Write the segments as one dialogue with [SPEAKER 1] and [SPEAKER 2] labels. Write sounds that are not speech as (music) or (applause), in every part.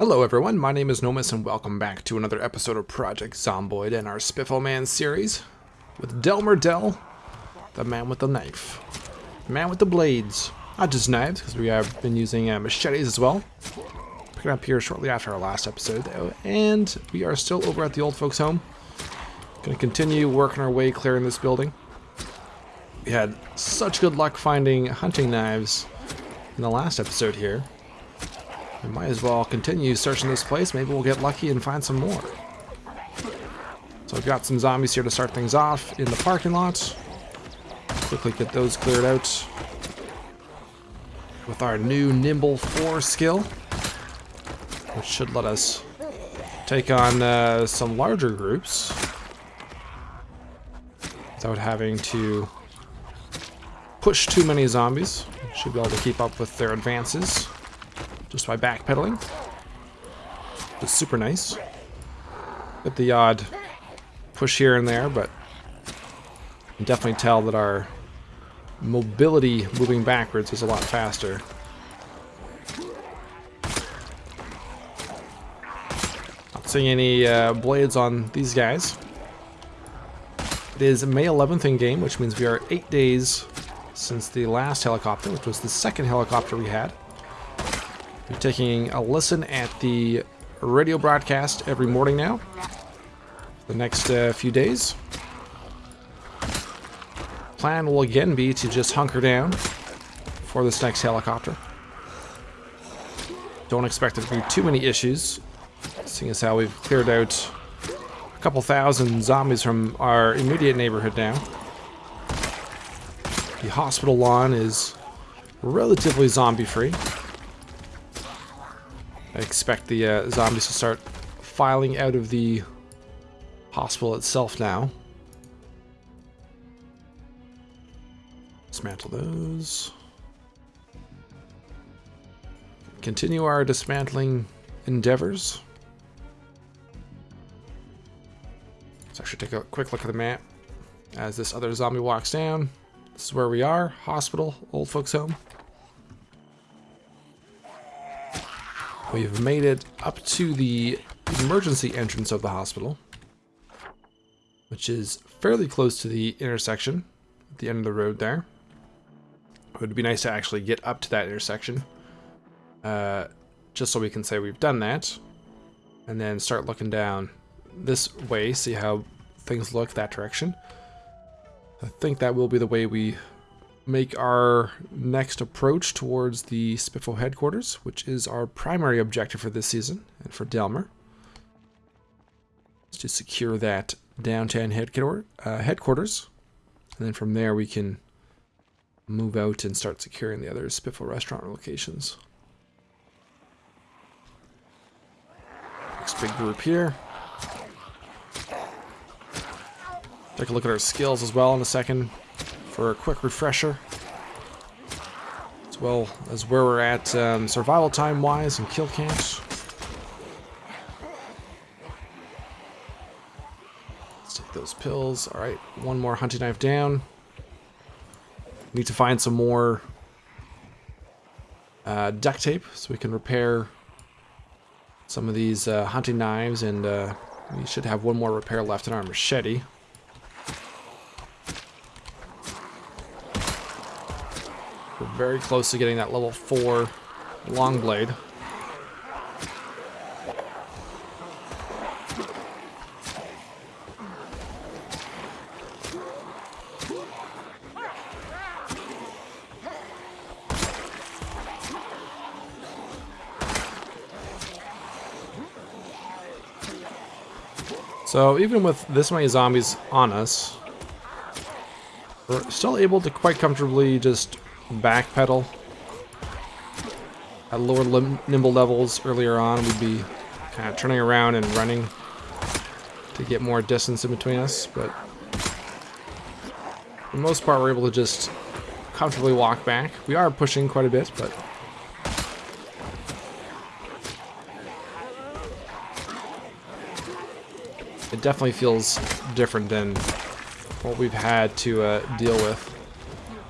[SPEAKER 1] Hello everyone, my name is Nomus and welcome back to another episode of Project Zomboid and our Spiffo Man series with Delmer Dell, the man with the knife. Man with the blades. Not just knives, because we have been using uh, machetes as well. Picking up here shortly after our last episode though, and we are still over at the old folks home. Gonna continue working our way clearing this building. We had such good luck finding hunting knives in the last episode here. We might as well continue searching this place. Maybe we'll get lucky and find some more. So I've got some zombies here to start things off in the parking lot. Quickly get those cleared out with our new Nimble 4 skill, which should let us take on uh, some larger groups without having to push too many zombies. Should be able to keep up with their advances just by backpedaling. It's super nice. Get the odd push here and there, but definitely tell that our mobility moving backwards is a lot faster. Not seeing any uh, blades on these guys. It is May 11th in game, which means we are eight days since the last helicopter, which was the second helicopter we had. We're taking a listen at the radio broadcast every morning now. The next uh, few days. Plan will again be to just hunker down for this next helicopter. Don't expect there to be too many issues, seeing as how we've cleared out a couple thousand zombies from our immediate neighborhood now. The hospital lawn is relatively zombie-free. I expect the uh, zombies to start filing out of the hospital itself now. Dismantle those. Continue our dismantling endeavors. I should take a quick look at the map as this other zombie walks down. This is where we are, hospital, old folks home. We've made it up to the emergency entrance of the hospital, which is fairly close to the intersection at the end of the road there. It would be nice to actually get up to that intersection, uh, just so we can say we've done that, and then start looking down this way, see how things look that direction. I think that will be the way we make our next approach towards the Spiffo headquarters, which is our primary objective for this season and for Delmer. Is to secure that downtown headquarter, uh, headquarters, and then from there we can move out and start securing the other Spiffo restaurant locations. Next big group here. Take a look at our skills as well in a second for a quick refresher. As well as where we're at um, survival time wise and kill counts. Let's take those pills. Alright, one more hunting knife down. Need to find some more uh, duct tape so we can repair some of these uh, hunting knives and uh, we should have one more repair left in our machete. Very close to getting that level 4 long blade. So even with this many zombies on us, we're still able to quite comfortably just backpedal at lower nimble levels earlier on we'd be kind of turning around and running to get more distance in between us but for the most part we're able to just comfortably walk back we are pushing quite a bit but it definitely feels different than what we've had to uh, deal with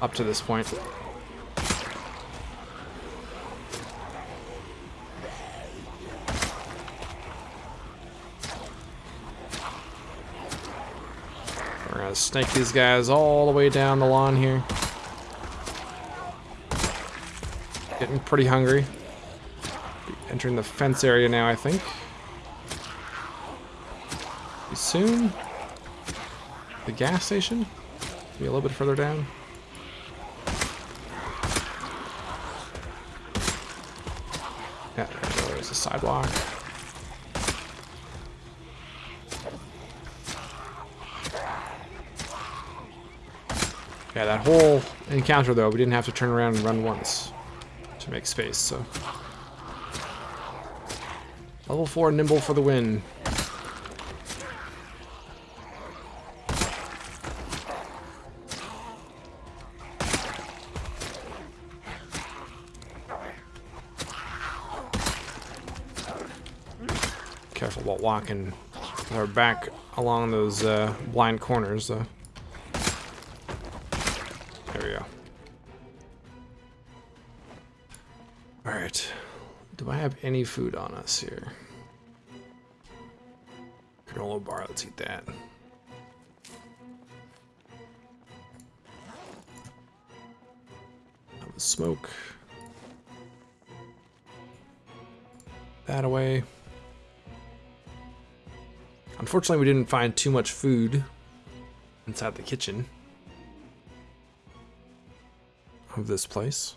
[SPEAKER 1] up to this point. gonna snake these guys all the way down the lawn here. Getting pretty hungry. Entering the fence area now, I think. Soon. The gas station? Be a little bit further down. Yeah, there's a sidewalk. Yeah, that whole encounter though, we didn't have to turn around and run once to make space, so. Level 4 nimble for the win. Careful while walking our back along those uh, blind corners, though. Any food on us here? Granola bar, let's eat that. Have a smoke. That away. Unfortunately, we didn't find too much food inside the kitchen of this place.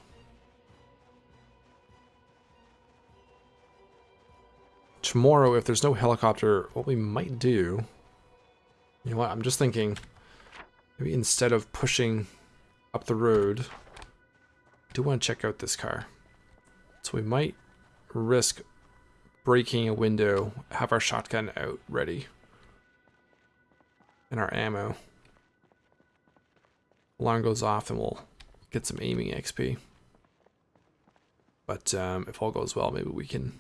[SPEAKER 1] Tomorrow, if there's no helicopter, what we might do... You know what, I'm just thinking... Maybe instead of pushing up the road, I do want to check out this car. So we might risk breaking a window, have our shotgun out ready. And our ammo. Alarm goes off and we'll get some aiming XP. But um, if all goes well, maybe we can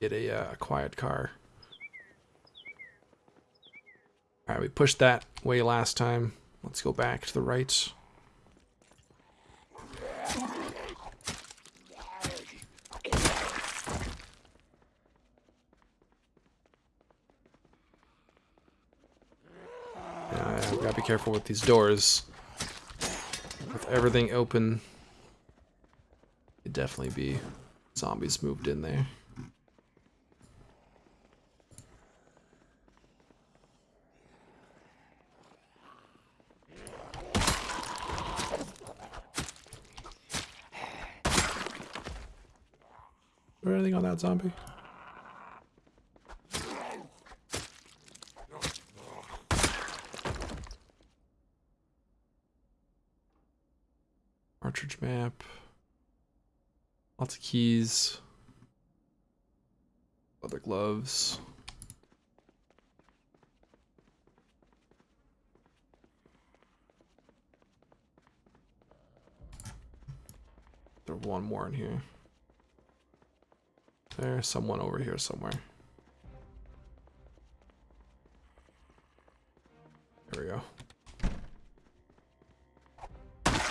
[SPEAKER 1] get a, uh, quiet car. Alright, we pushed that way last time. Let's go back to the right. Yeah, gotta be careful with these doors. With everything open, it'd definitely be zombies moved in there. Or anything on that zombie? March Ridge map. Lots of keys. Other gloves. There's one more in here. There's someone over here somewhere. There we go.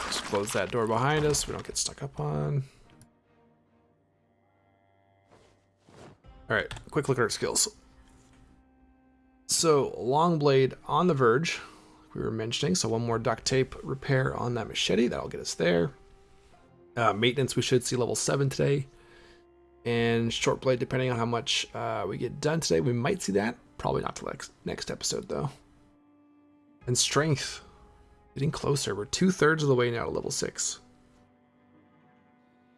[SPEAKER 1] Just close that door behind us. We don't get stuck up on. Alright, quick look at our skills. So, long blade on the verge, we were mentioning. So one more duct tape repair on that machete. That'll get us there. Uh, maintenance, we should see level 7 today. And short blade, depending on how much uh, we get done today, we might see that. Probably not till next, next episode, though. And strength, getting closer. We're two-thirds of the way now to level 6.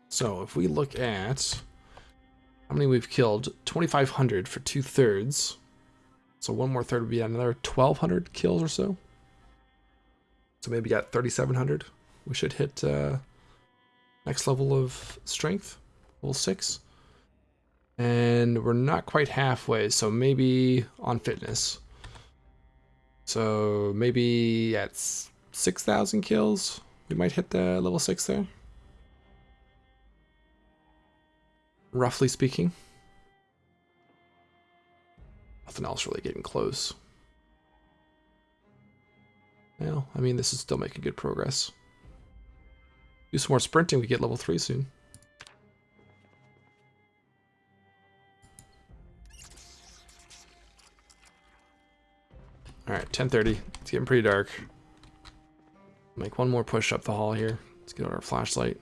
[SPEAKER 1] So if we look at how many we've killed, 2,500 for two-thirds. So one more third would be another 1,200 kills or so. So maybe got 3,700. We should hit uh, next level of strength, level 6. And we're not quite halfway, so maybe on fitness. So maybe at 6,000 kills, we might hit the level 6 there. Roughly speaking. Nothing else really getting close. Well, I mean, this is still making good progress. Do some more sprinting, we get level 3 soon. Alright, 1030. It's getting pretty dark. Make one more push up the hall here. Let's get out our flashlight.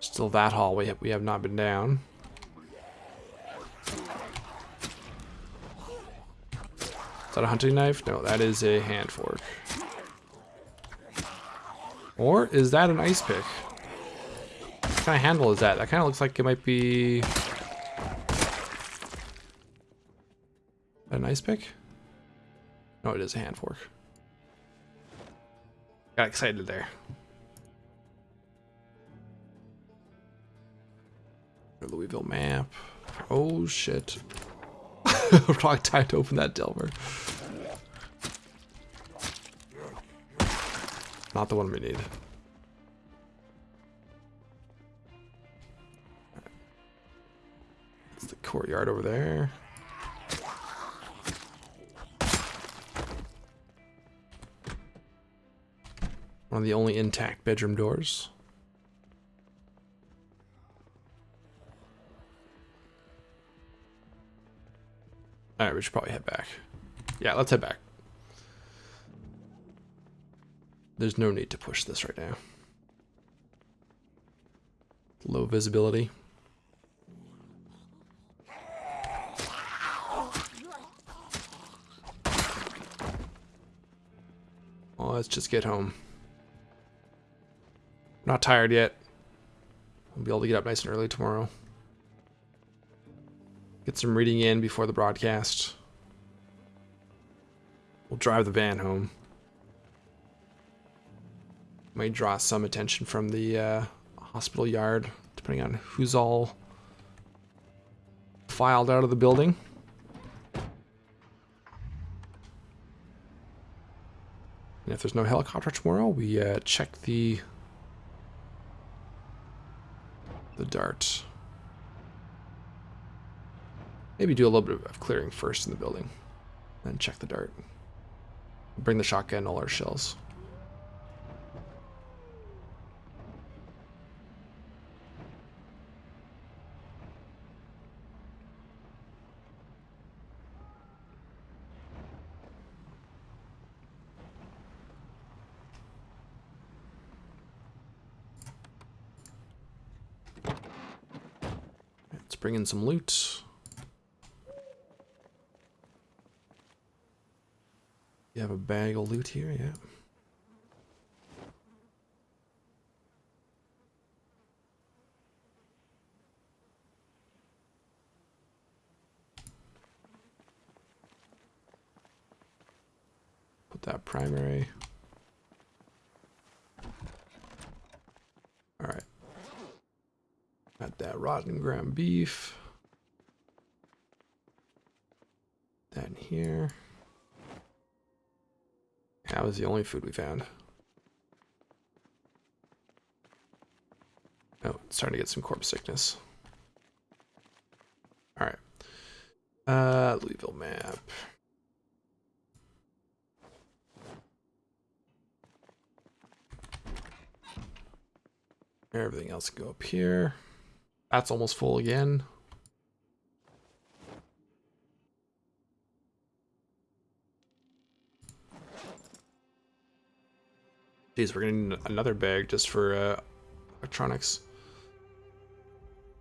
[SPEAKER 1] Still that hall we have, we have not been down. Is that a hunting knife? No, that is a hand fork. Or is that an ice pick? Kind of handle is that? That kind of looks like it might be... An ice pick? No, it is a hand fork. Got excited there. Louisville map. Oh shit. (laughs) Wrong time to open that Delver. Not the one we need. Courtyard over there. One of the only intact bedroom doors. Alright, we should probably head back. Yeah, let's head back. There's no need to push this right now. Low visibility. Let's just get home. not tired yet. I'll be able to get up nice and early tomorrow. Get some reading in before the broadcast. We'll drive the van home. Might draw some attention from the uh, hospital yard, depending on who's all filed out of the building. And if there's no helicopter tomorrow, we uh, check the the dart. Maybe do a little bit of clearing first in the building. Then check the dart. Bring the shotgun, all our shells. Let's bring in some loot. You have a bag of loot here, yeah. Put that primary. All right. Got that rotten ground beef. That in here. That was the only food we found. Oh, it's starting to get some corpse sickness. Alright. Uh, Louisville map. Everything else can go up here. That's almost full again. Geez, we're need another bag just for uh, electronics.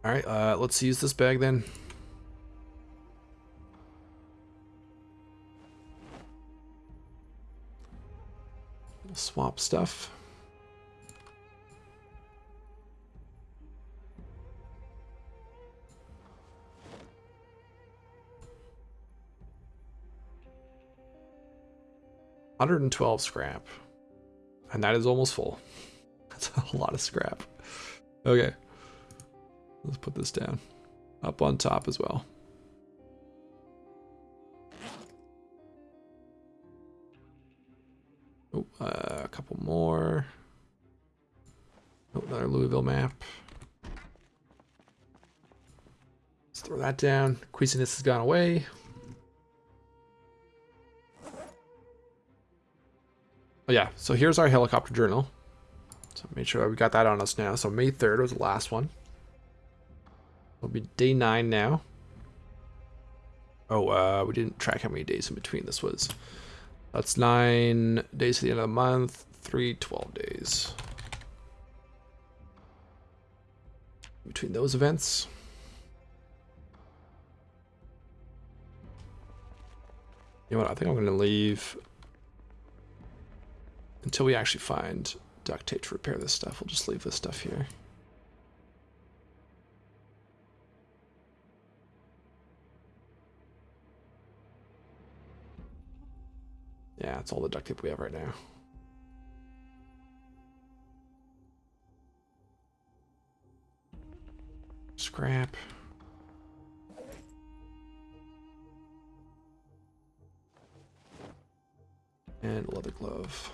[SPEAKER 1] Alright, uh, let's use this bag then. swap stuff. Hundred and twelve scrap. And that is almost full. (laughs) That's a lot of scrap. Okay. Let's put this down. Up on top as well. Oh, uh, a couple more. Oh, another Louisville map. Let's throw that down. Queasiness has gone away. Oh yeah, so here's our helicopter journal. So make sure we got that on us now. So May 3rd was the last one. It'll be day 9 now. Oh, uh, we didn't track how many days in between this was. That's 9 days to the end of the month. 3, 12 days. Between those events. You know what, I think I'm going to leave until we actually find duct tape to repair this stuff. We'll just leave this stuff here. Yeah, that's all the duct tape we have right now. Scrap. And leather glove.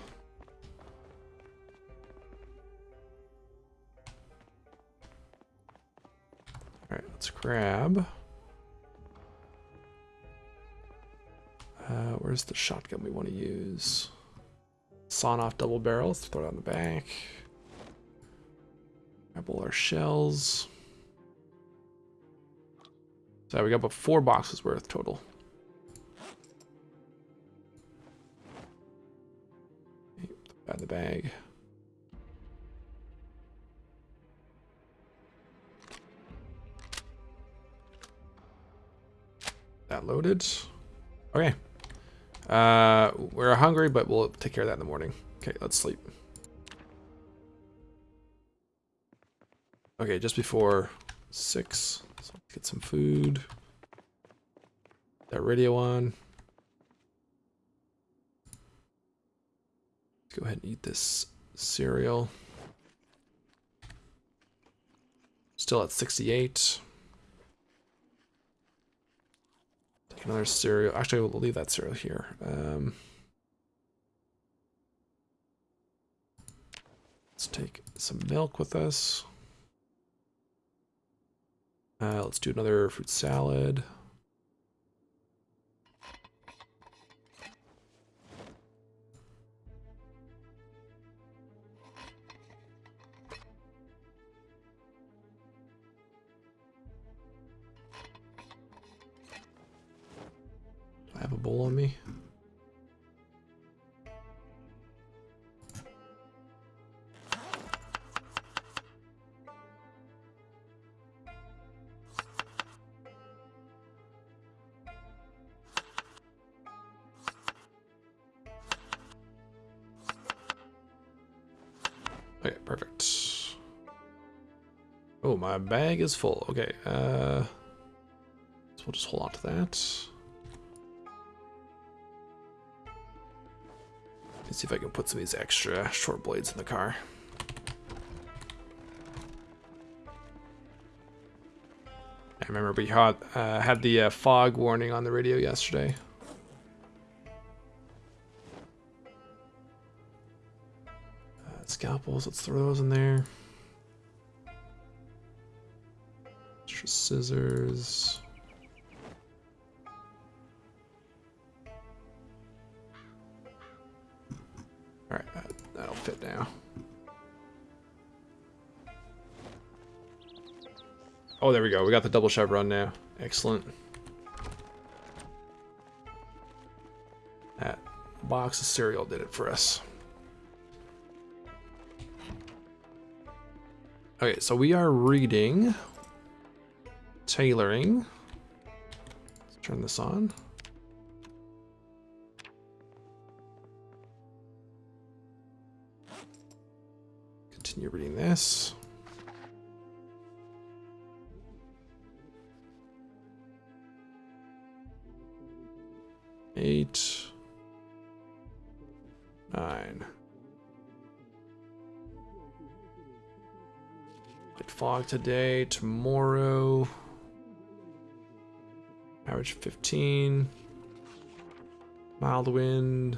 [SPEAKER 1] Alright, let's grab. Uh, where's the shotgun we want to use? Sawn off double barrels, throw it on the back. Grab all our shells. So we got about four boxes worth total. Add the bag. That loaded. Okay. Uh, we're hungry, but we'll take care of that in the morning. Okay, let's sleep. Okay, just before six. So let's get some food. That radio on. Let's go ahead and eat this cereal. Still at 68. Another cereal. Actually, we'll leave that cereal here. Um, let's take some milk with us. Uh, let's do another fruit salad. Bag is full. Okay, uh, so we'll just hold on to that. Let's see if I can put some of these extra short blades in the car. I remember we had, uh, had the uh, fog warning on the radio yesterday. Uh, scalpels, let's throw those in there. Scissors. Alright, that, that'll fit now. Oh, there we go. We got the double chevron now. Excellent. That box of cereal did it for us. Okay, so we are reading tailoring. Let's turn this on. Continue reading this. Eight. Nine. Light fog today, tomorrow. Average 15. Mild wind.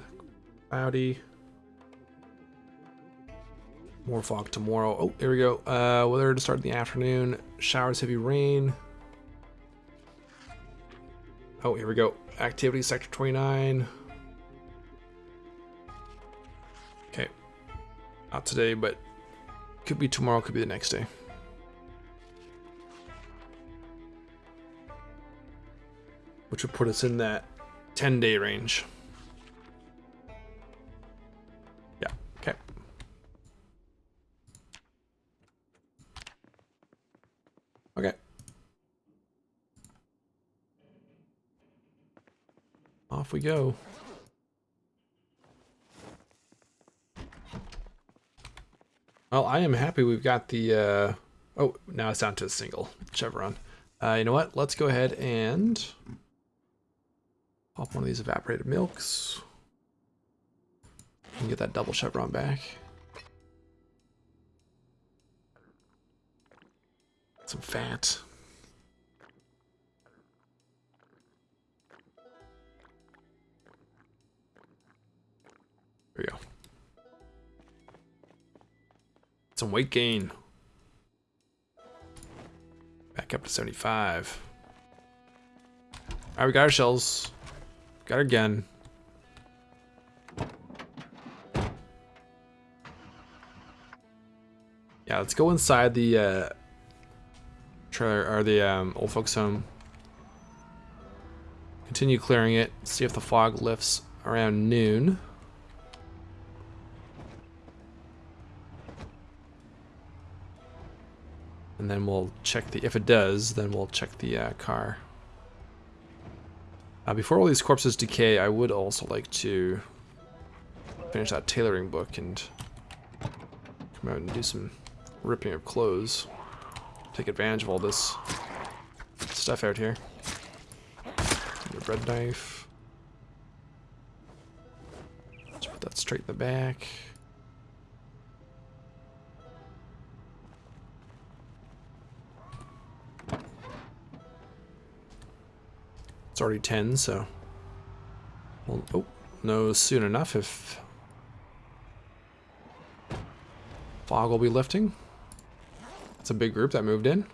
[SPEAKER 1] Cloudy. More fog tomorrow. Oh, here we go. Uh, weather to start in the afternoon. Showers, heavy rain. Oh, here we go. Activity sector 29. Okay. Not today, but Could be tomorrow, could be the next day. Which would put us in that 10 day range. Yeah, okay. Okay. Off we go. Well, I am happy we've got the, uh, oh, now it's down to a single chevron. Uh, you know what? Let's go ahead and pop one of these evaporated milks. And get that double chevron back. Some fat. There we go. Some weight gain. Back up to 75. Alright, we got our shells. Got our gun. Yeah, let's go inside the uh, trailer or the um, old folks home. Continue clearing it. See if the fog lifts around noon. And then we'll check the, if it does, then we'll check the uh, car. Uh, before all these corpses decay, I would also like to finish that tailoring book and come out and do some ripping of clothes. Take advantage of all this stuff out here. The bread knife. Let's put that straight in the back. Already 10, so... Well, oh, no soon enough if... Fog will be lifting. It's a big group that moved in.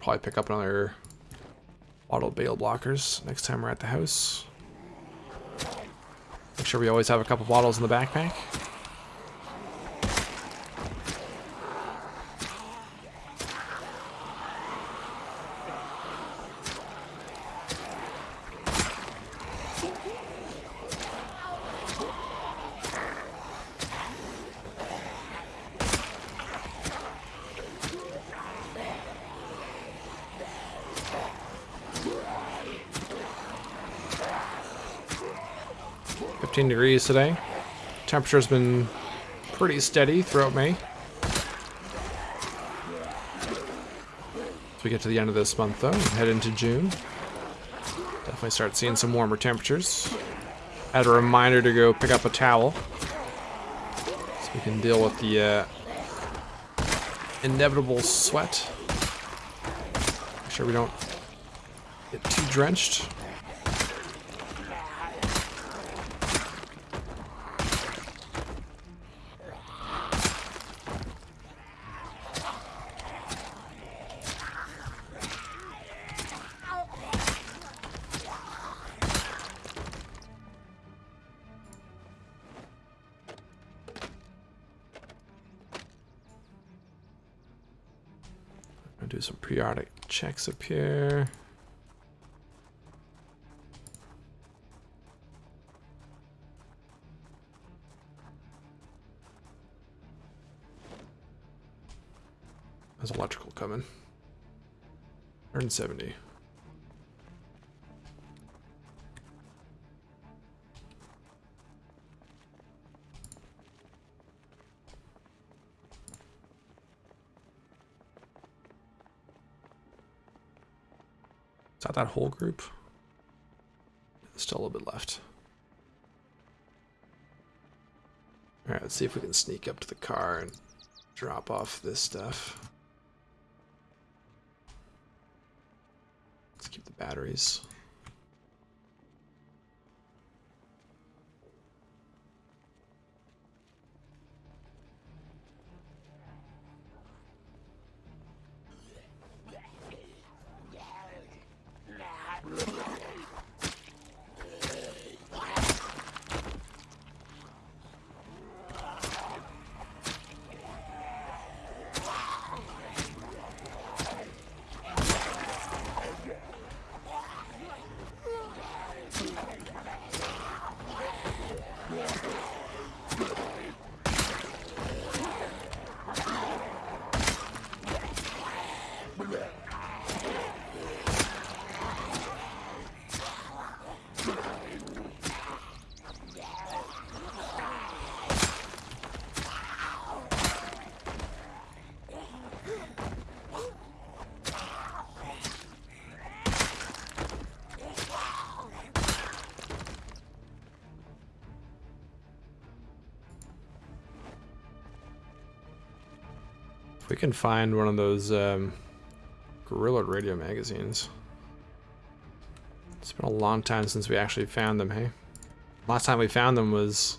[SPEAKER 1] Probably pick up another auto bale blockers next time we're at the house. Make sure we always have a couple bottles in the backpack. 15 degrees today. Temperature's been pretty steady throughout May. As we get to the end of this month though, head into June. Definitely start seeing some warmer temperatures. Add a reminder to go pick up a towel. So we can deal with the uh, inevitable sweat. Make sure we don't get too drenched. Do some periodic checks up here. There's electrical coming. 170. That whole group? Still a little bit left. Alright, let's see if we can sneak up to the car and drop off this stuff. Let's keep the batteries. Can find one of those um, Guerrilla Radio magazines. It's been a long time since we actually found them, hey? Last time we found them was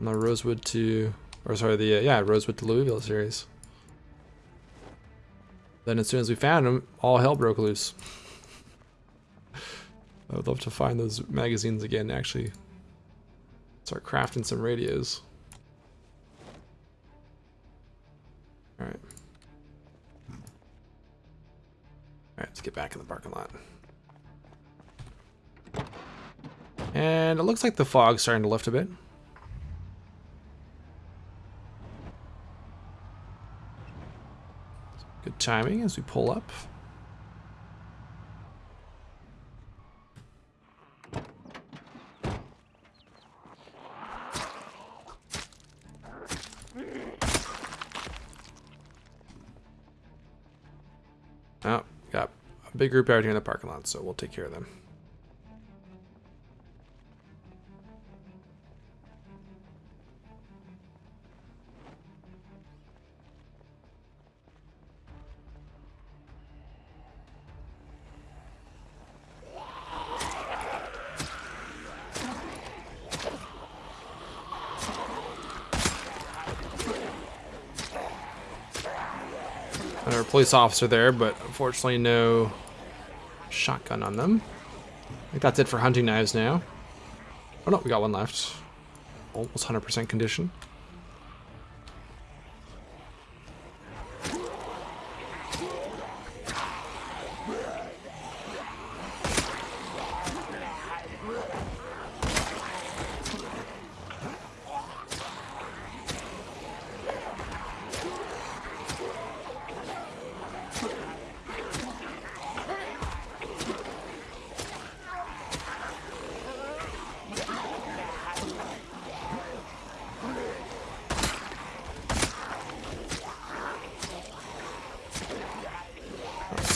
[SPEAKER 1] the Rosewood to, or sorry, the, uh, yeah, Rosewood to Louisville series. Then as soon as we found them, all hell broke loose. (laughs) I would love to find those magazines again, actually. Start crafting some radios. Alright. Alright, let's get back in the parking lot. And it looks like the fog's starting to lift a bit. Good timing as we pull up. Oh, big group out here in the parking lot, so we'll take care of them. Another police officer there, but unfortunately no shotgun on them. I think that's it for hunting knives now. Oh no, we got one left. Almost 100% condition.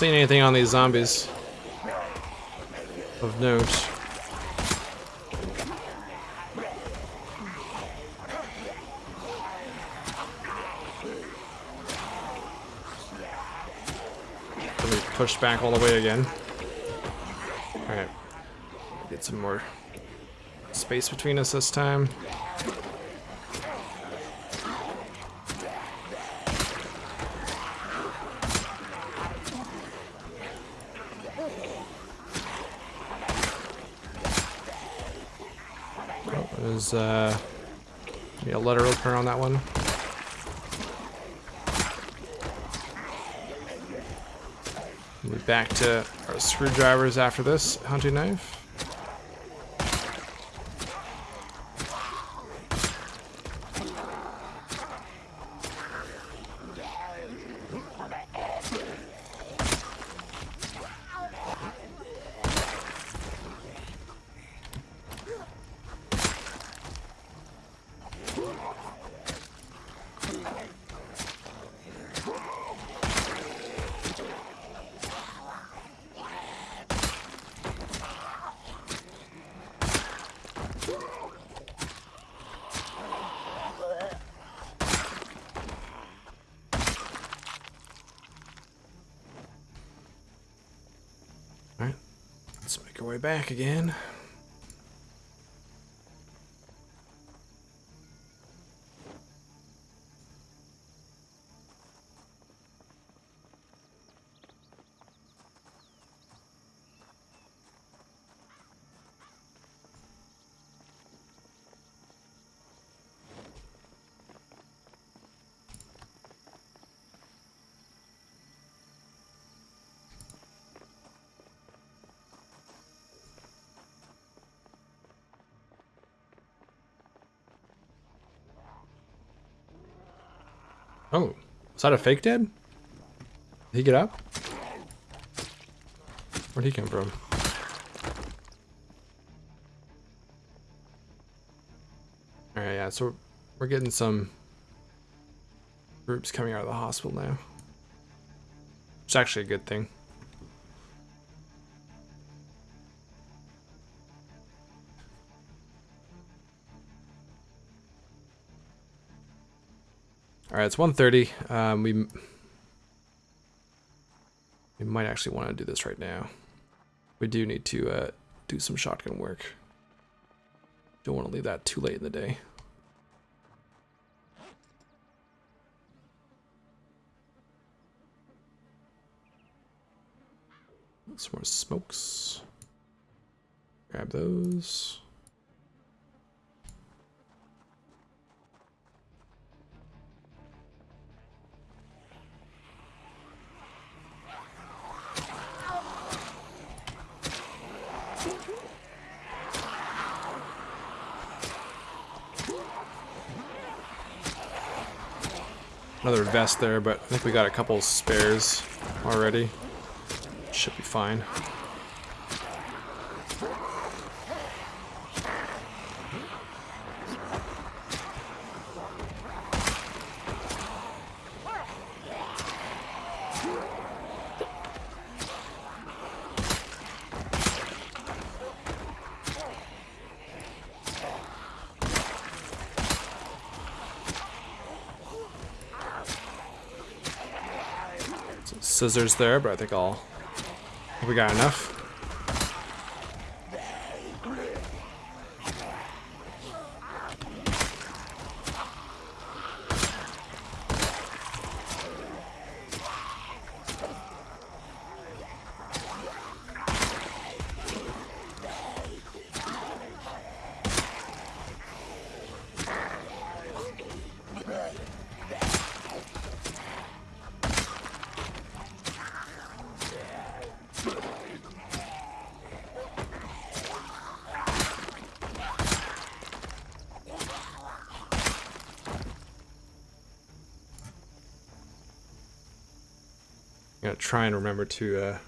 [SPEAKER 1] Seeing anything on these zombies of note. Let me push back all the way again. Alright. Get some more space between us this time. Uh, a letter opener on that one. Move back to our screwdrivers after this hunting knife. Alright, let's make our way back again. Oh, is that a fake dead? Did he get up? Where'd he come from? Alright, yeah, so we're getting some groups coming out of the hospital now. It's actually a good thing. Alright, it's 1.30. Um, we, we might actually want to do this right now. We do need to uh, do some shotgun work. Don't want to leave that too late in the day. Some more smokes. Grab those. Another vest there, but I think we got a couple spares already. Should be fine. Scissors there, but I think I'll... We got enough. Gotta try and remember to, uh,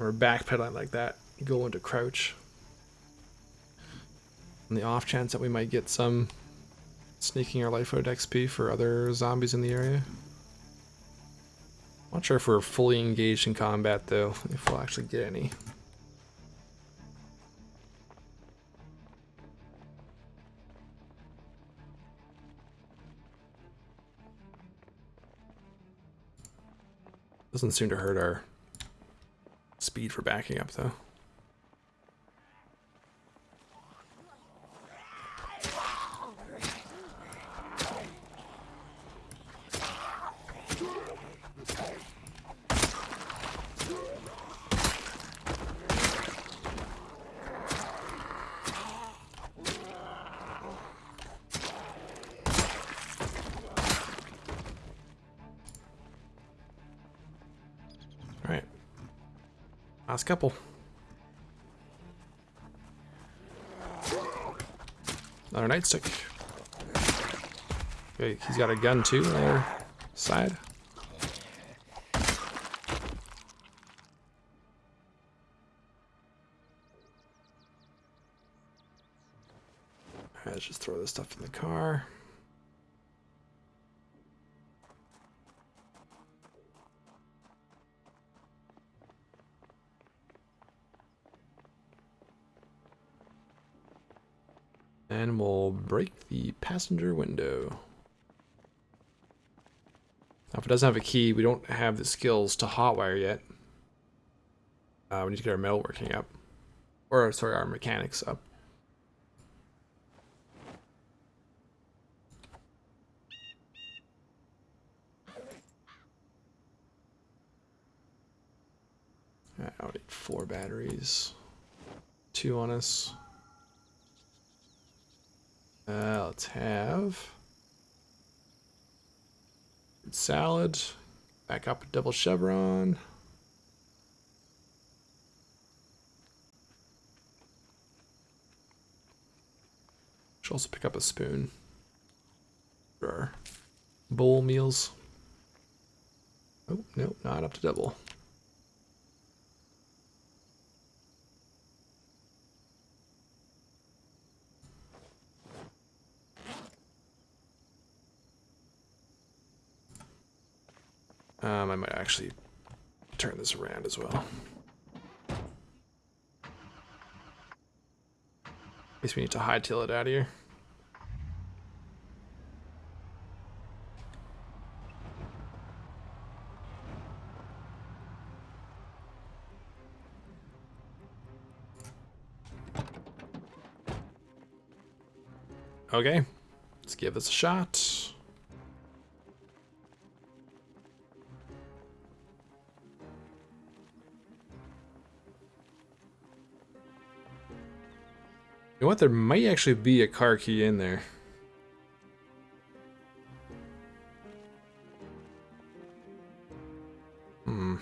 [SPEAKER 1] or backpedaling like that, go into crouch. On the off chance that we might get some sneaking our life out XP for other zombies in the area. Not sure if we're fully engaged in combat though, if we'll actually get any. Doesn't seem to hurt our speed for backing up, though. Couple. Another nightstick. Okay, he's got a gun too on the other side. Let's just throw this stuff in the car. Break the passenger window. Now, if it doesn't have a key, we don't have the skills to hotwire yet. Uh, we need to get our metal working up. Or, sorry, our mechanics up. I need four batteries. Two on us. Uh, let's have salad. Back up a double chevron. Should also pick up a spoon for bowl meals. Oh, no, not up to double. Um, I might actually turn this around as well. At least we need to hightail it out of here. Okay, let's give this a shot. Know what? There might actually be a car key in there. Hmm. Do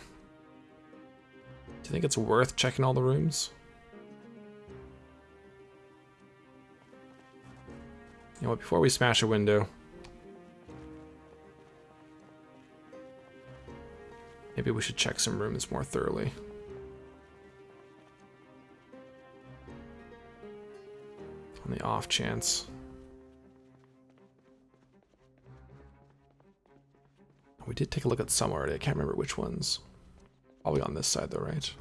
[SPEAKER 1] you think it's worth checking all the rooms? You know what? Before we smash a window, maybe we should check some rooms more thoroughly. On the off chance. We did take a look at some already. I can't remember which ones. Probably on this side though, right?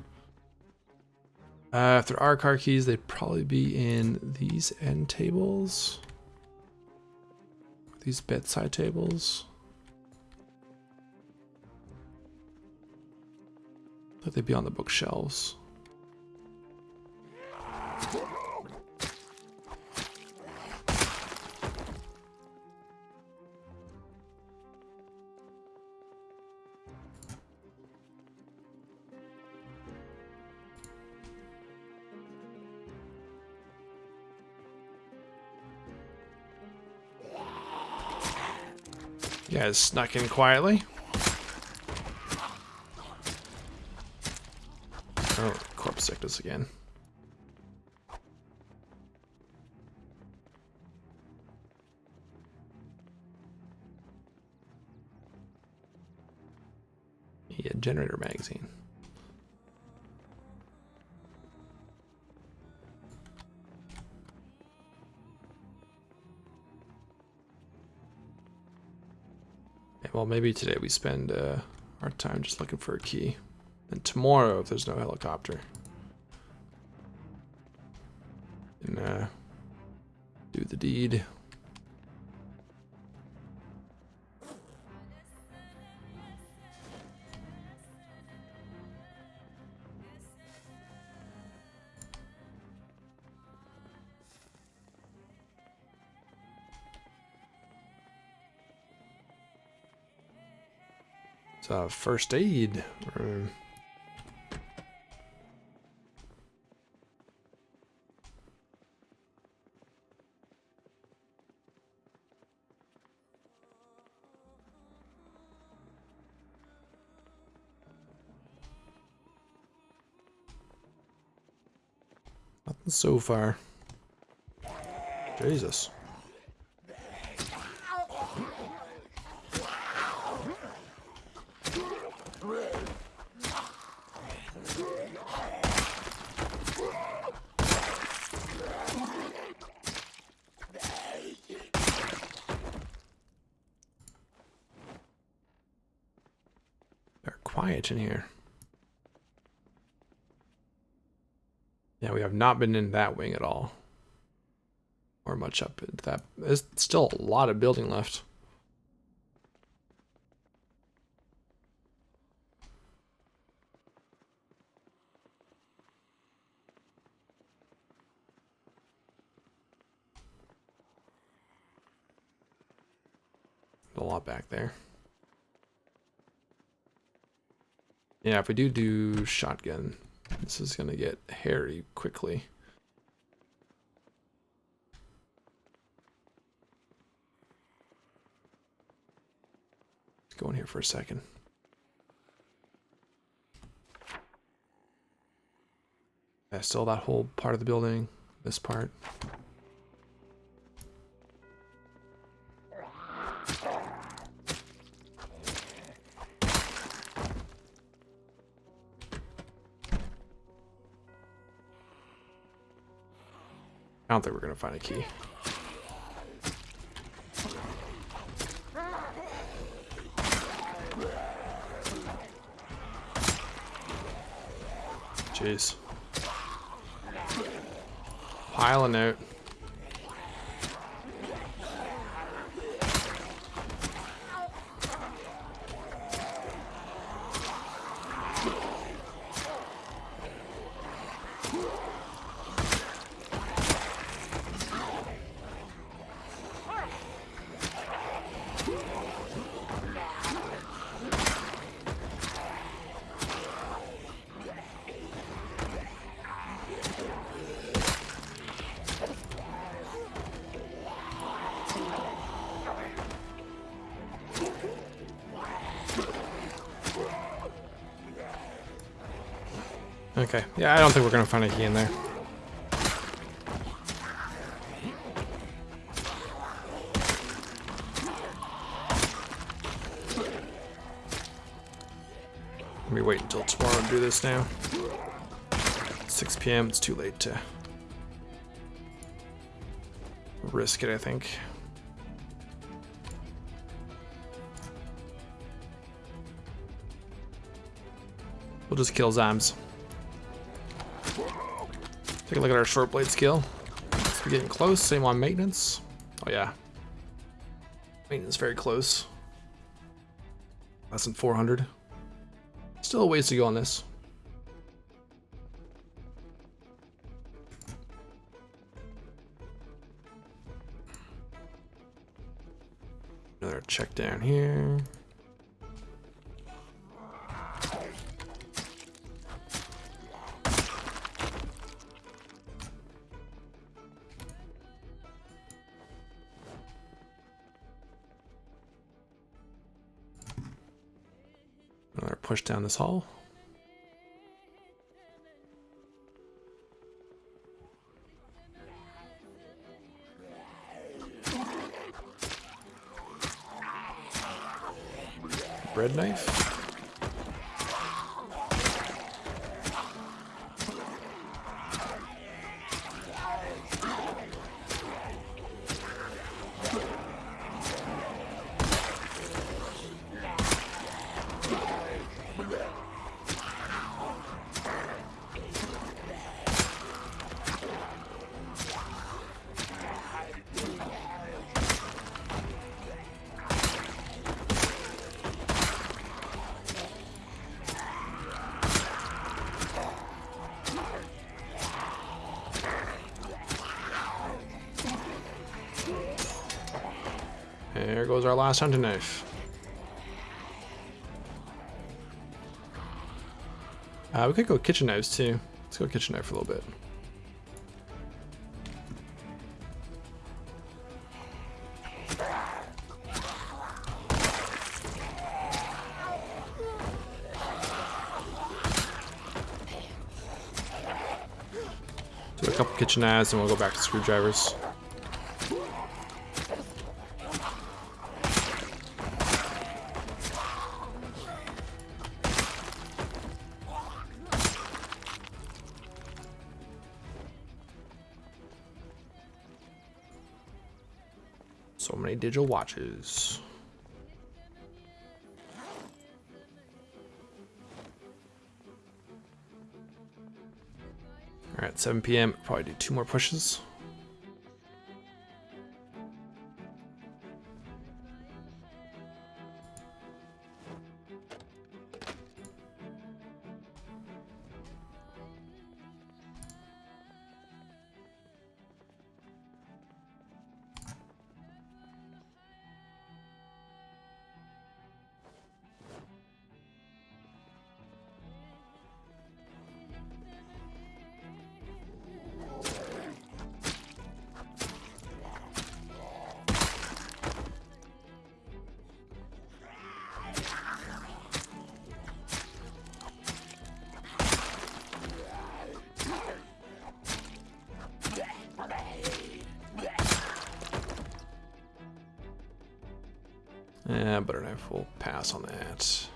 [SPEAKER 1] Uh, if there are car keys, they'd probably be in these end tables. These bedside tables. Like they'd be on the bookshelves. Guys snuck in quietly. Oh, corpse sickness again. Yeah, generator magazine. Well, maybe today we spend uh, our time just looking for a key. And tomorrow, if there's no helicopter, and uh, do the deed. First aid room. Nothing so far. Jesus. quiet in here. Yeah, we have not been in that wing at all. Or much up into that. There's still a lot of building left. A lot back there. Yeah, if we do do shotgun, this is going to get hairy quickly. Let's go in here for a second. Yeah, still that whole part of the building, this part. Don't think we're gonna find a key. Jeez. Piling out. Okay, yeah, I don't think we're gonna find a key in there. Let me wait until tomorrow to do this now. 6 p.m. It's too late to risk it, I think. We'll just kill Zams. Take a look at our short blade skill. We're getting close. Same on maintenance. Oh yeah. Maintenance very close. Less than 400. Still a ways to go on this. Another check down here. Down this hall. Bread knife. Goes our last hunting knife. Uh, we could go kitchen knives too. Let's go kitchen knife for a little bit. Do a couple kitchen knives and we'll go back to screwdrivers. Digital watches. All right, 7 p.m. Probably do two more pushes. Yeah, butter knife will pass on that.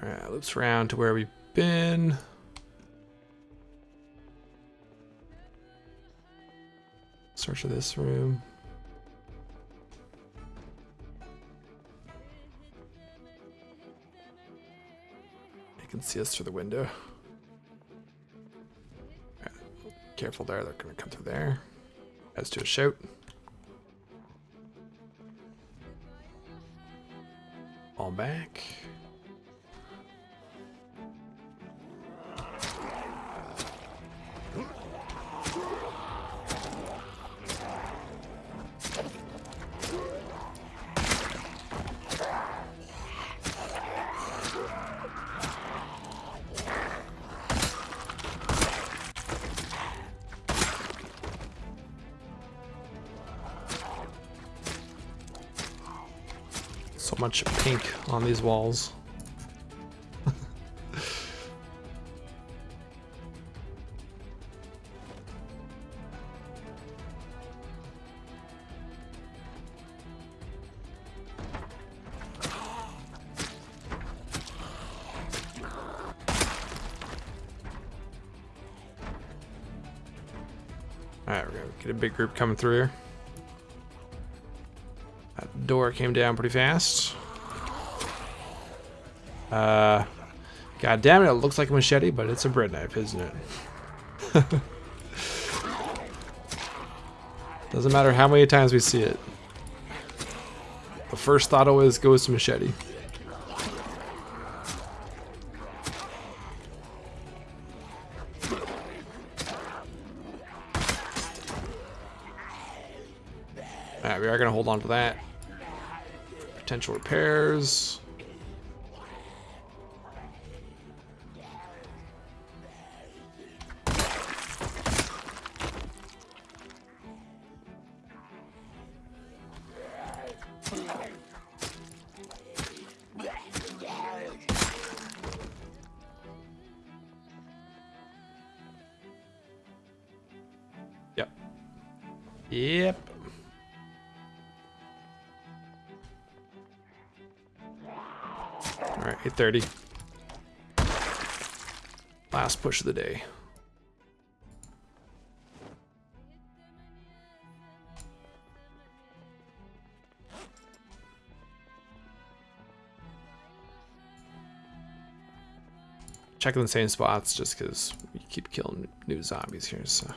[SPEAKER 1] Alright, loops around to where we've been. Search of this room. Can see us through the window. Careful there, they're gonna come through there. As to a shout. All back. These walls. Alright, we're gonna get a big group coming through here. That door came down pretty fast. Uh, God damn it, it looks like a machete, but it's a bread knife, isn't it? (laughs) Doesn't matter how many times we see it. The first thought always goes to machete. Alright, we are going to hold on to that. Potential repairs. 30. Last push of the day. Checking the same spots just because we keep killing new zombies here, so...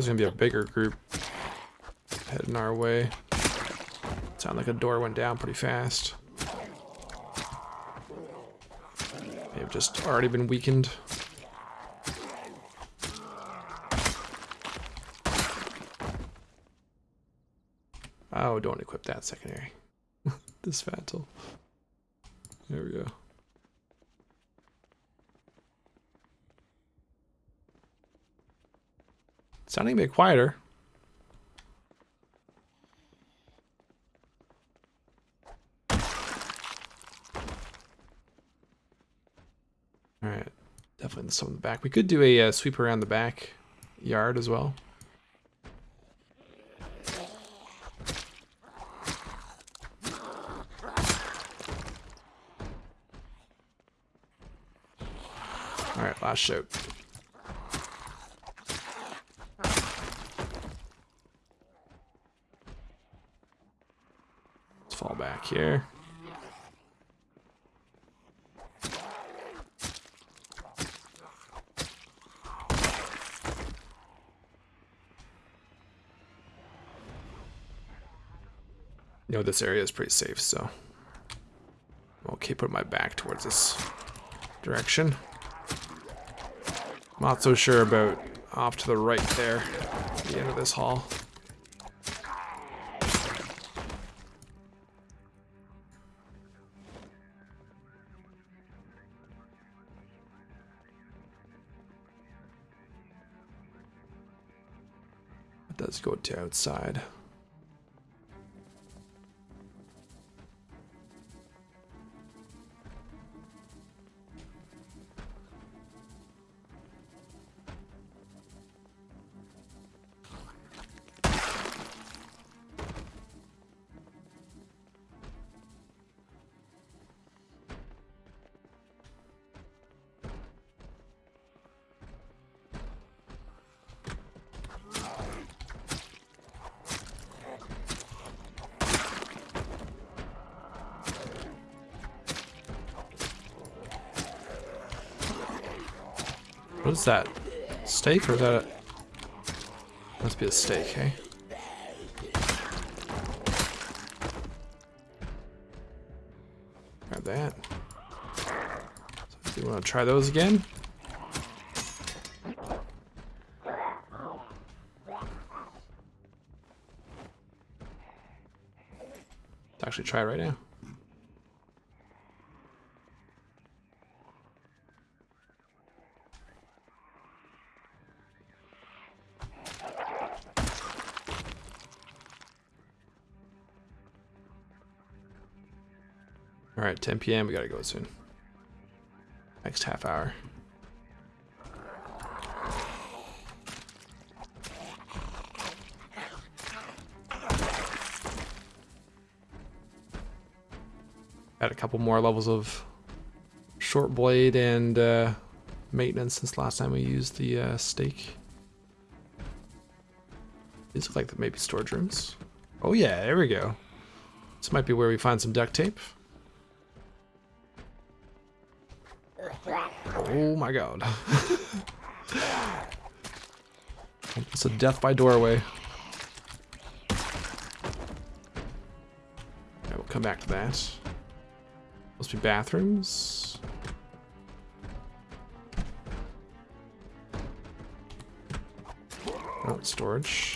[SPEAKER 1] Yeah, I thought there was gonna be a bigger group heading our way. Sound like a door went down pretty fast. May have just already been weakened. Oh, don't equip that secondary. (laughs) this Fatal. There we go. Sounding a bit quieter. Alright, definitely some in the back. We could do a uh, sweep around the back yard as well. Alright, last shout. Let's fall back here. You know, this area is pretty safe, so keep putting my back towards this direction. Not so sure about off to the right there, the end of this hall. Outside. That? Steak or is that a... Must be a steak, hey? Grab that. So do you want to try those again? Let's actually try right now. All right, 10 p.m. We gotta go soon. Next half hour. Add a couple more levels of short blade and uh, maintenance since last time we used the uh, stake. These look like maybe storage rooms. Oh yeah, there we go. This might be where we find some duct tape. My god. (laughs) it's a death by doorway. I will come back to that. Must be bathrooms. Oh, storage.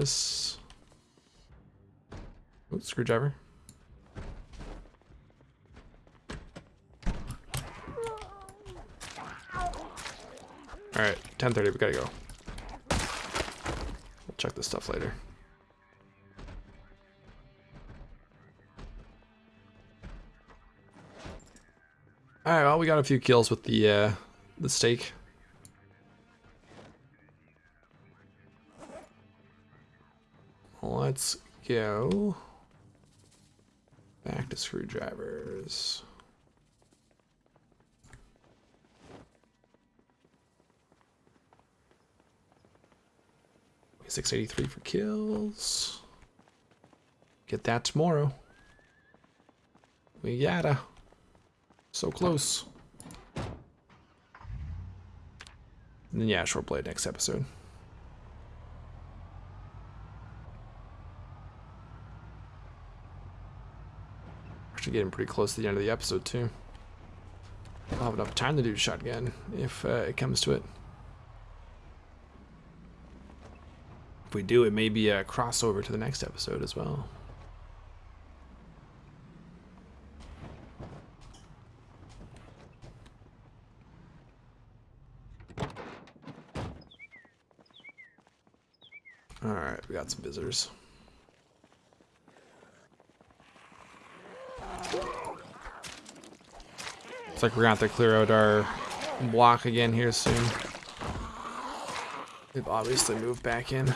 [SPEAKER 1] This. Screwdriver. Alright, 10.30, we gotta go. We'll check this stuff later. Alright, well, we got a few kills with the, uh, the stake. Let's go back to screwdrivers. 683 for kills. Get that tomorrow. We gotta. So close. And then yeah, short blade next episode. Actually getting pretty close to the end of the episode too. I'll have enough time to do shotgun if uh, it comes to it. If we do, it may be a crossover to the next episode as well. Alright, we got some visitors. Like we're gonna have to clear out our block again here soon. They've obviously moved back in.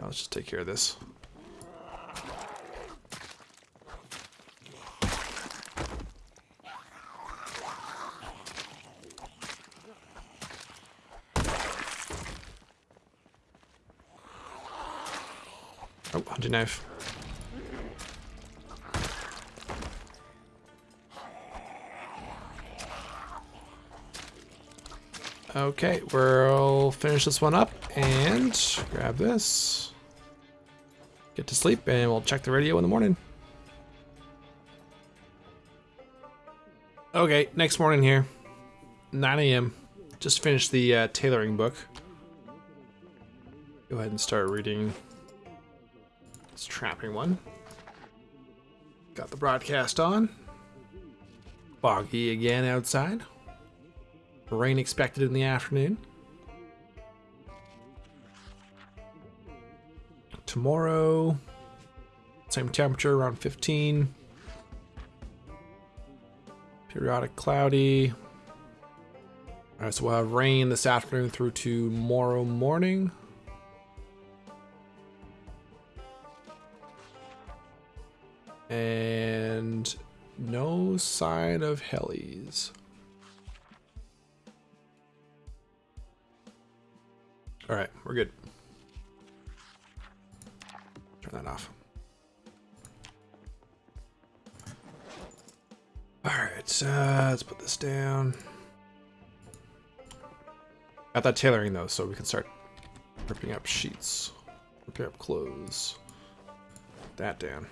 [SPEAKER 1] Let's just take care of this. Knife. Okay, we'll finish this one up and grab this. Get to sleep and we'll check the radio in the morning. Okay, next morning here. 9 a.m. Just finished the uh, tailoring book. Go ahead and start reading trapping one. Got the broadcast on. Foggy again outside. Rain expected in the afternoon. Tomorrow, same temperature, around 15. Periodic cloudy. All right, so we'll have rain this afternoon through tomorrow morning. And no sign of helis. All right, we're good. Turn that off. All right, so let's put this down. Got that tailoring though, so we can start ripping up sheets, ripping up clothes. That down.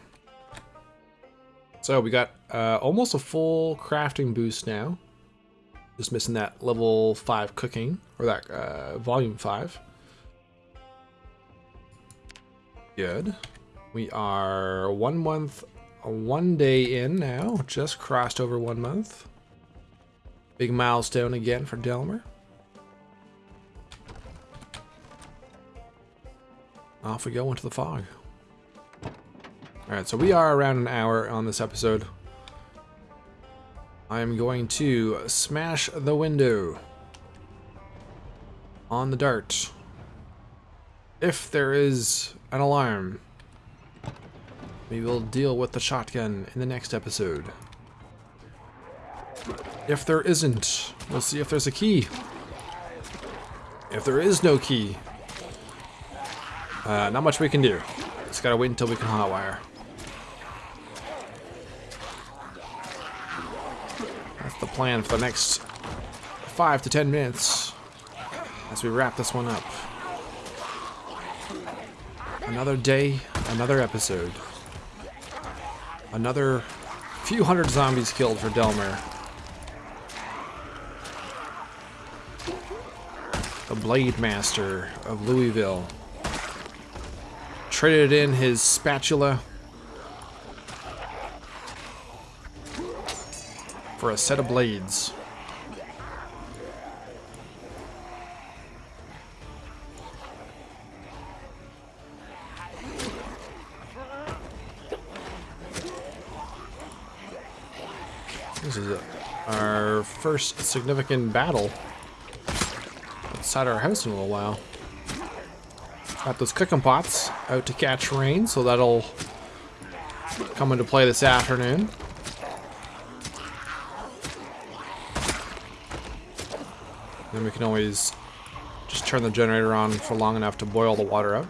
[SPEAKER 1] So we got uh, almost a full crafting boost now. Just missing that level 5 cooking, or that uh, volume 5. Good. We are one month, one day in now. Just crossed over one month. Big milestone again for Delmer. Off we go into the fog. Alright, so we are around an hour on this episode. I am going to smash the window on the dart. If there is an alarm, we will deal with the shotgun in the next episode. If there isn't, we'll see if there's a key. If there is no key, uh, not much we can do. Just gotta wait until we can hotwire. The plan for the next five to ten minutes as we wrap this one up. Another day, another episode. Another few hundred zombies killed for Delmer. The Blade Master of Louisville. Traded in his spatula for a set of blades. This is a, our first significant battle outside our house in a little while. Got those cooking pots out to catch rain, so that'll come into play this afternoon. We can always just turn the generator on for long enough to boil the water out.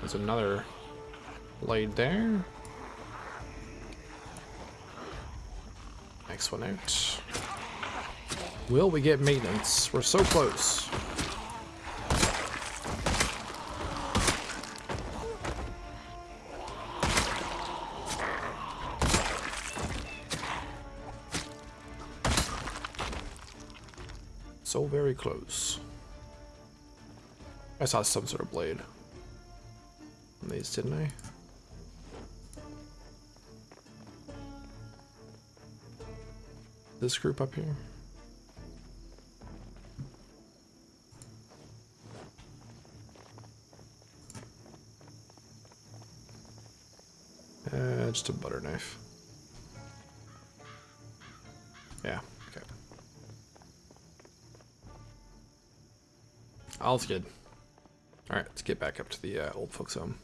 [SPEAKER 1] There's another blade there. Next one out. Will we get maintenance? We're so close. Close. I saw some sort of blade on these, didn't I? This group up here? Uh, just a butter knife. All's good. Alright, let's get back up to the uh, old folks home.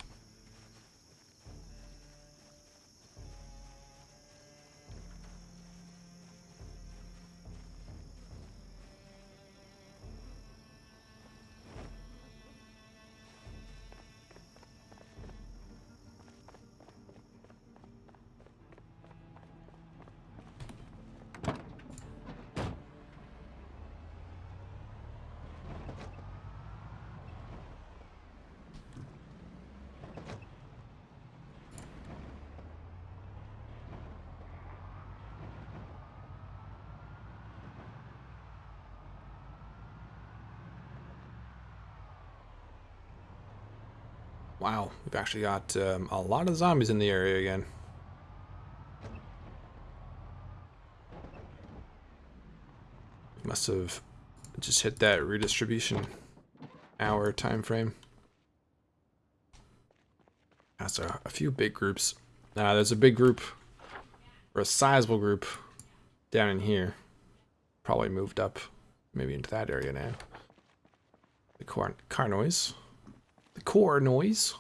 [SPEAKER 1] Wow, we've actually got um, a lot of zombies in the area again. Must have just hit that redistribution hour time frame. That's a, a few big groups. Uh, there's a big group, or a sizable group, down in here. Probably moved up, maybe into that area now. The car, car noise. The core noise.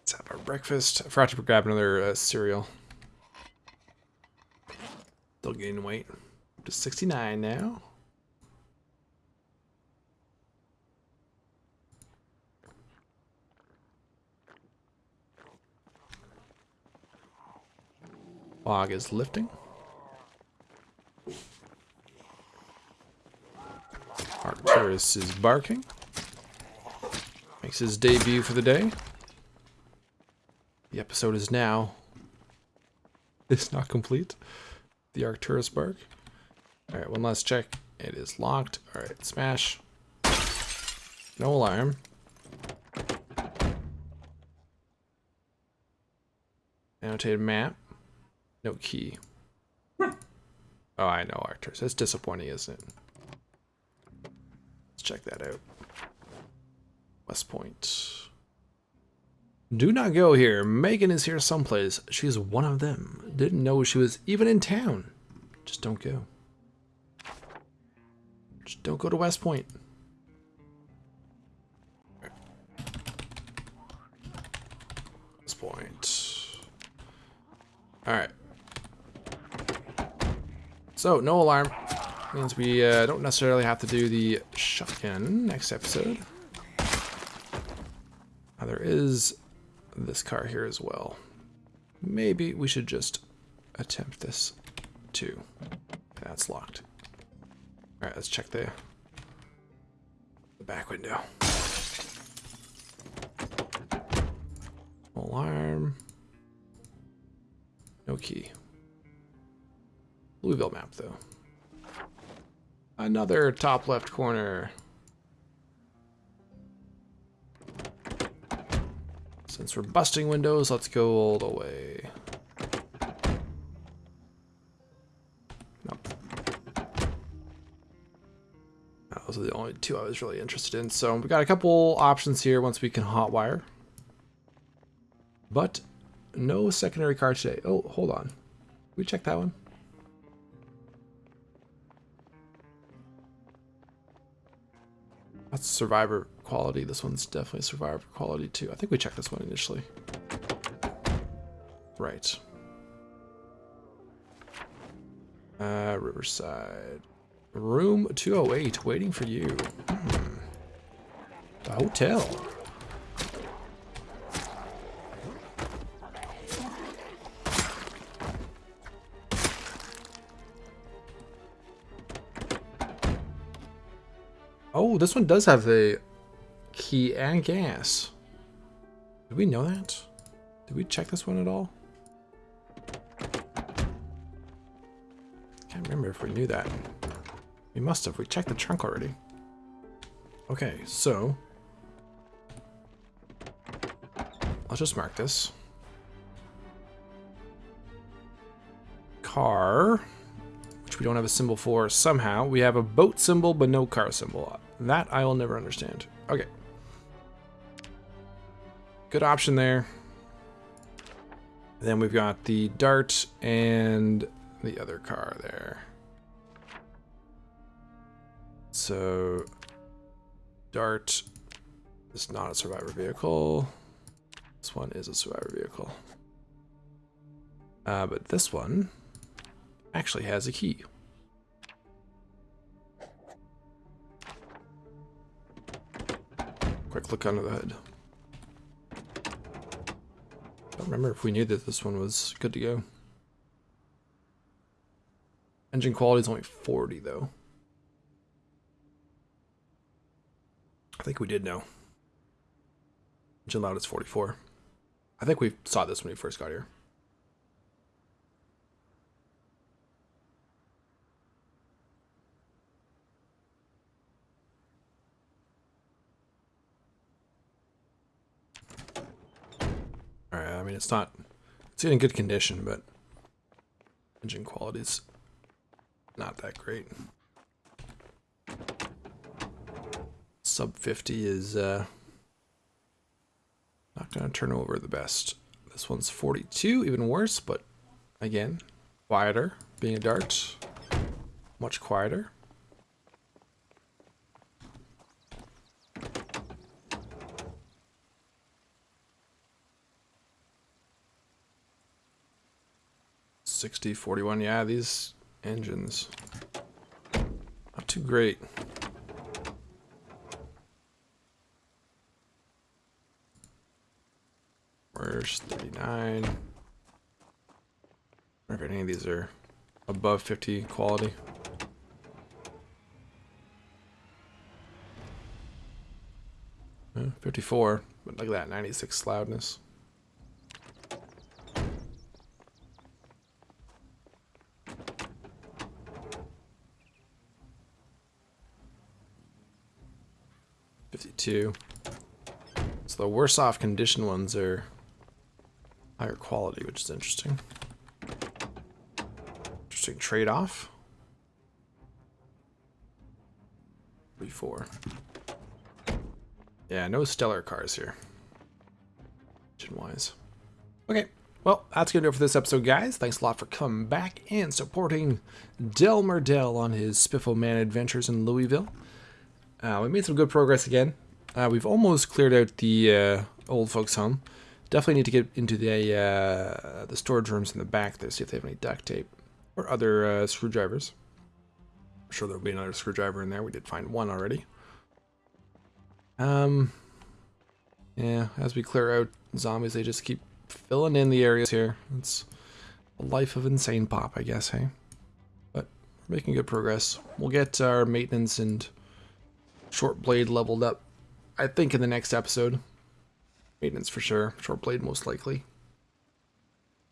[SPEAKER 1] Let's have our breakfast. I forgot to grab another uh, cereal. Still gaining weight. Up to 69 now. Fog is lifting. Arcturus is barking. Makes his debut for the day. The episode is now... It's not complete. The Arcturus bark. Alright, one last check. It is locked. Alright, smash. No alarm. Annotated map. No key. Oh, I know, Arcturus. That's disappointing, isn't it? Let's check that out. West Point. Do not go here. Megan is here someplace. She's one of them. Didn't know she was even in town. Just don't go. Just don't go to West Point. West Point. Alright. So, no alarm. Means we uh, don't necessarily have to do the shotgun next episode. There is this car here as well. Maybe we should just attempt this too. That's locked. Alright, let's check the, the back window. Alarm. No key. Louisville map, though. Another top left corner. Since we're busting windows, let's go all the way. Those are the only two I was really interested in. So we got a couple options here once we can hotwire. But no secondary car today. Oh, hold on. we check that one? That's survivor quality. This one's definitely survivor quality too. I think we checked this one initially. Right. Uh, Riverside. Room 208, waiting for you. Hmm. The hotel. Oh, this one does have the key and gas. Did we know that? Did we check this one at all? Can't remember if we knew that. We must have. We checked the trunk already. Okay, so... Let's just mark this. Car, which we don't have a symbol for somehow. We have a boat symbol, but no car symbol. That I will never understand. Okay. Good option there. Then we've got the Dart and the other car there. So, Dart is not a survivor vehicle. This one is a survivor vehicle. Uh, but this one actually has a key. Quick look under the hood. Remember if we knew that this one was good to go. Engine quality is only 40 though. I think we did know. Engine loud is 44. I think we saw this when we first got here. Mean, it's not, it's in good condition, but engine quality is not that great. Sub 50 is uh, not going to turn over the best. This one's 42, even worse, but again, quieter, being a dart, much quieter. 60, 41. Yeah, these engines. Not too great. Where's 39? I wonder if any of these are above 50 quality. Uh, 54, but look at that, 96 loudness. Fifty-two. So the worse off condition ones are higher quality, which is interesting. Interesting trade-off. 44. Yeah, no stellar cars here. Engine-wise. Okay, well, that's going to do it for this episode, guys. Thanks a lot for coming back and supporting Del Del on his Spiffo Man adventures in Louisville. Uh, we made some good progress again. Uh, we've almost cleared out the uh, old folks' home. Definitely need to get into the uh, the storage rooms in the back there, see if they have any duct tape or other uh, screwdrivers. I'm sure there'll be another screwdriver in there. We did find one already. Um, yeah, as we clear out zombies, they just keep filling in the areas here. It's a life of insane pop, I guess, hey? But we're making good progress. We'll get our maintenance and short blade leveled up, I think, in the next episode. Maintenance for sure. Short blade most likely.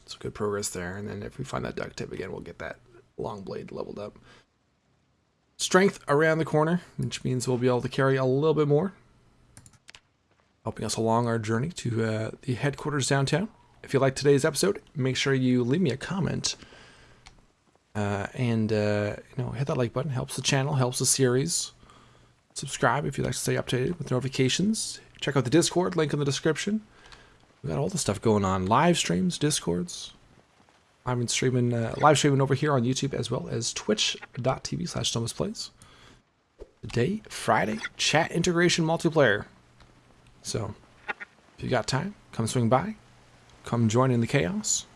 [SPEAKER 1] So good progress there. And then if we find that duct tape again, we'll get that long blade leveled up. Strength around the corner, which means we'll be able to carry a little bit more. Helping us along our journey to uh, the headquarters downtown. If you liked today's episode, make sure you leave me a comment. Uh, and, uh, you know, hit that like button. Helps the channel, helps the series. Subscribe if you'd like to stay updated with notifications. Check out the Discord, link in the description. We got all the stuff going on. Live streams, Discords. I'm been streaming, uh, live streaming over here on YouTube as well as twitch.tv slash Plays. Today, Friday, chat integration multiplayer. So, if you got time, come swing by. Come join in the chaos.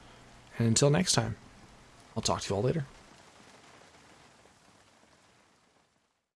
[SPEAKER 1] And until next time, I'll talk to you all later.